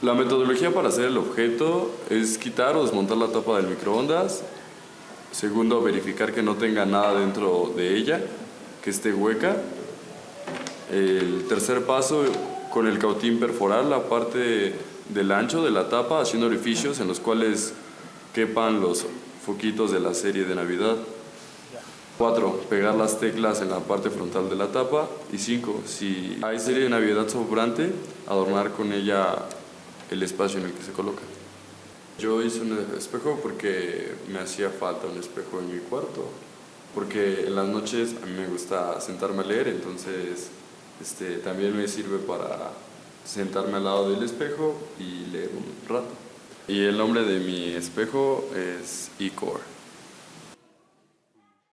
La metodología para hacer el objeto es quitar o desmontar la tapa del microondas. Segundo, verificar que no tenga nada dentro de ella, que esté hueca. El tercer paso, con el cautín perforar la parte del ancho de la tapa, haciendo orificios en los cuales quepan los foquitos de la serie de Navidad. 4. Pegar las teclas en la parte frontal de la tapa. Y 5. Si hay serie de Navidad sobrante, adornar con ella el espacio en el que se coloca. Yo hice un espejo porque me hacía falta un espejo en mi cuarto. Porque en las noches a mí me gusta sentarme a leer, entonces este, también me sirve para sentarme al lado del espejo y leer un rato. Y el nombre de mi espejo es Icor.